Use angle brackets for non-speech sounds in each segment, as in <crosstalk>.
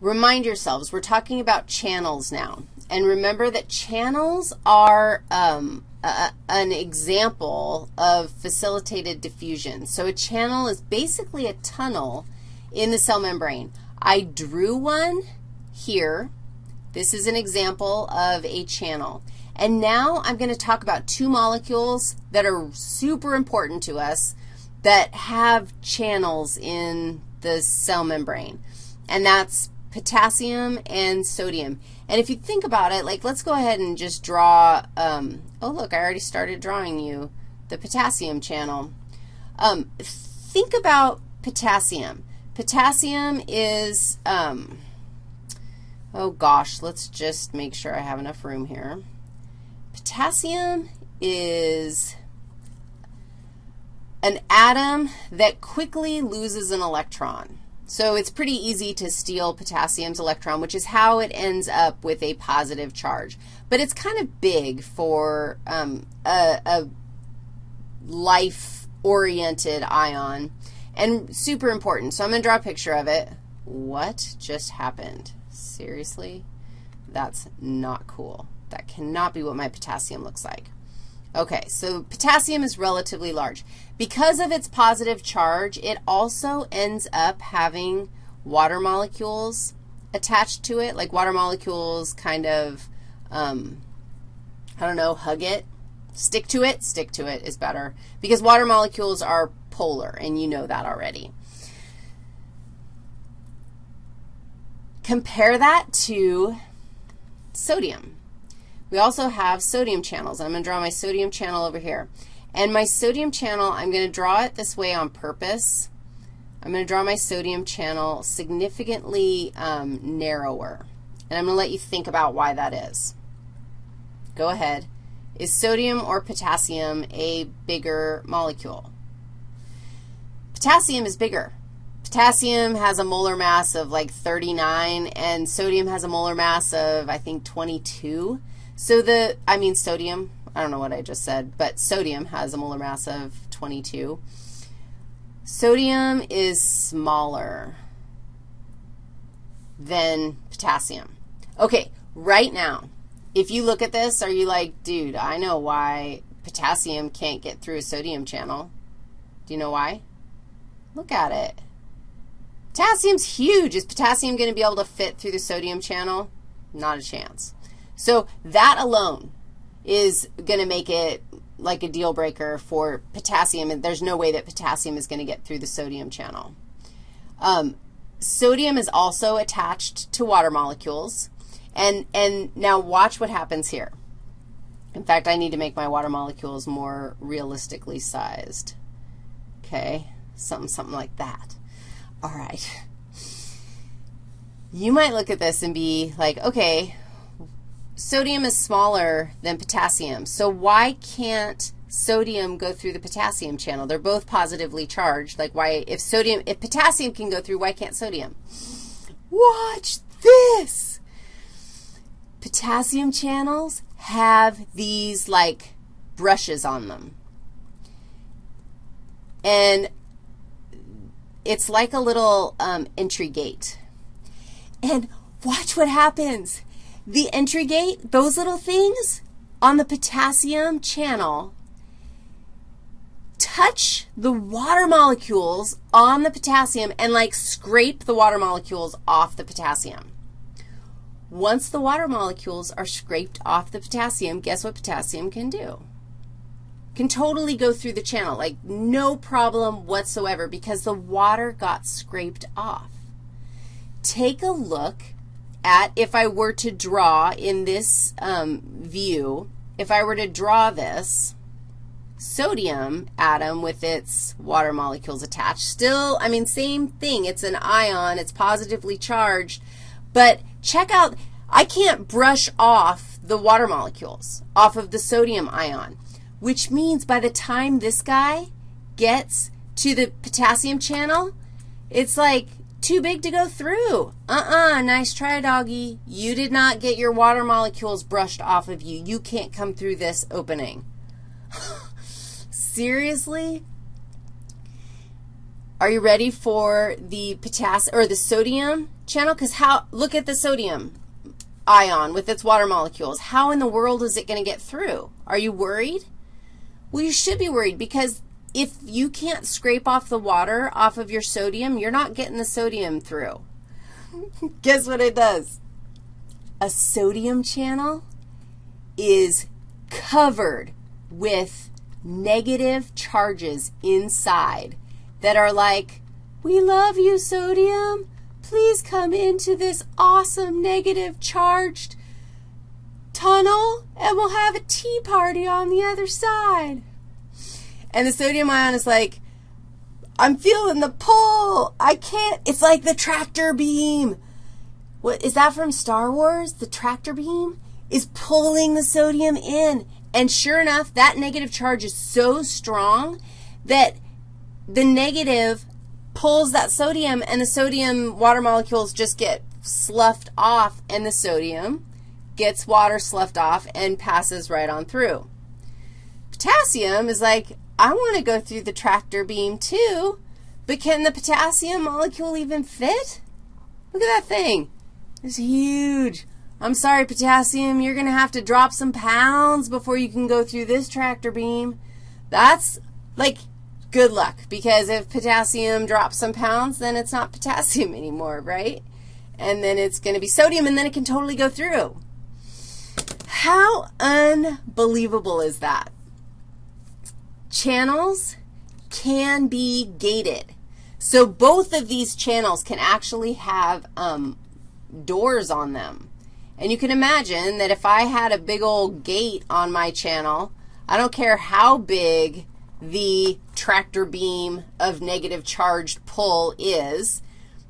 remind yourselves, we're talking about channels now. And remember that channels are um, a, an example of facilitated diffusion. So a channel is basically a tunnel in the cell membrane. I drew one here. This is an example of a channel. And now I'm going to talk about two molecules that are super important to us that have channels in the cell membrane, and that's potassium and sodium. And if you think about it, like let's go ahead and just draw, um, oh, look, I already started drawing you the potassium channel. Um, think about potassium. Potassium is, um, oh gosh, let's just make sure I have enough room here. Potassium is an atom that quickly loses an electron. So it's pretty easy to steal potassium's electron, which is how it ends up with a positive charge. But it's kind of big for um, a, a life-oriented ion and super important. So I'm going to draw a picture of it. What just happened? Seriously? That's not cool. That cannot be what my potassium looks like. Okay, so potassium is relatively large. Because of its positive charge, it also ends up having water molecules attached to it, like water molecules kind of, um, I don't know, hug it, stick to it, stick to it is better, because water molecules are polar, and you know that already. Compare that to sodium. We also have sodium channels. I'm going to draw my sodium channel over here. And my sodium channel, I'm going to draw it this way on purpose. I'm going to draw my sodium channel significantly um, narrower. And I'm going to let you think about why that is. Go ahead. Is sodium or potassium a bigger molecule? Potassium is bigger. Potassium has a molar mass of like 39, and sodium has a molar mass of, I think, 22. So the, I mean sodium, I don't know what I just said, but sodium has a molar mass of 22. Sodium is smaller than potassium. Okay, right now, if you look at this, are you like, dude, I know why potassium can't get through a sodium channel. Do you know why? Look at it. Potassium's huge. Is potassium going to be able to fit through the sodium channel? Not a chance. So that alone is going to make it like a deal breaker for potassium, and there's no way that potassium is going to get through the sodium channel. Um, sodium is also attached to water molecules, and, and now watch what happens here. In fact, I need to make my water molecules more realistically sized. Okay, something, something like that. All right. You might look at this and be like, okay, sodium is smaller than potassium. So why can't sodium go through the potassium channel? They're both positively charged. Like why, if sodium, if potassium can go through, why can't sodium? Watch this. Potassium channels have these like brushes on them. And it's like a little um, entry gate. And watch what happens. The entry gate, those little things on the potassium channel touch the water molecules on the potassium and like scrape the water molecules off the potassium. Once the water molecules are scraped off the potassium, guess what potassium can do? Can totally go through the channel, like no problem whatsoever because the water got scraped off. Take a look at if I were to draw in this um, view, if I were to draw this sodium atom with its water molecules attached, still, I mean, same thing. It's an ion. It's positively charged. But check out, I can't brush off the water molecules off of the sodium ion, which means by the time this guy gets to the potassium channel, it's like too big to go through. Uh-uh, nice try, doggy. You did not get your water molecules brushed off of you. You can't come through this opening. <laughs> Seriously? Are you ready for the potassium or the sodium channel? Because how, look at the sodium ion with its water molecules. How in the world is it going to get through? Are you worried? Well, you should be worried because if you can't scrape off the water off of your sodium, you're not getting the sodium through. <laughs> Guess what it does? A sodium channel is covered with negative charges inside that are like, we love you, sodium. Please come into this awesome negative charged tunnel and we'll have a tea party on the other side. And the sodium ion is like, I'm feeling the pull. I can't. It's like the tractor beam. What is that from Star Wars? The tractor beam is pulling the sodium in. And sure enough, that negative charge is so strong that the negative pulls that sodium and the sodium water molecules just get sloughed off and the sodium gets water sloughed off and passes right on through. Potassium is like, I want to go through the tractor beam too, but can the potassium molecule even fit? Look at that thing. It's huge. I'm sorry, potassium, you're going to have to drop some pounds before you can go through this tractor beam. That's like good luck because if potassium drops some pounds, then it's not <laughs> potassium anymore, right? And then it's going to be sodium, and then it can totally go through. How unbelievable is that? Channels can be gated. So both of these channels can actually have um, doors on them. And you can imagine that if I had a big old gate on my channel, I don't care how big the tractor beam of negative charged pull is.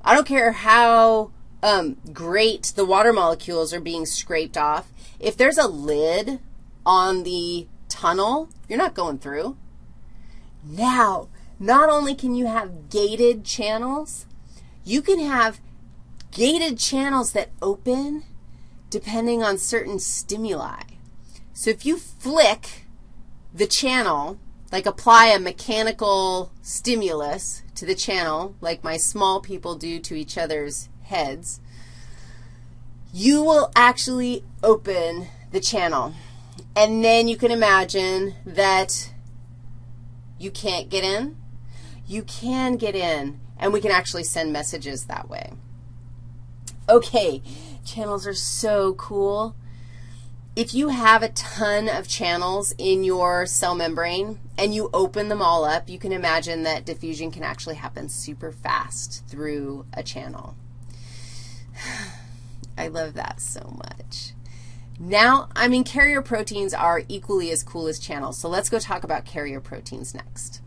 I don't care how um, great the water molecules are being scraped off. If there's a lid on the tunnel, you're not going through. Now, not only can you have gated channels, you can have gated channels that open depending on certain stimuli. So if you flick the channel like apply a mechanical stimulus to the channel, like my small people do to each other's heads, you will actually open the channel. And then you can imagine that you can't get in. You can get in, and we can actually send messages that way. Okay, channels are so cool if you have a ton of channels in your cell membrane and you open them all up, you can imagine that diffusion can actually happen super fast through a channel. <sighs> I love that so much. Now, I mean, carrier proteins are equally as cool as channels, so let's go talk about carrier proteins next.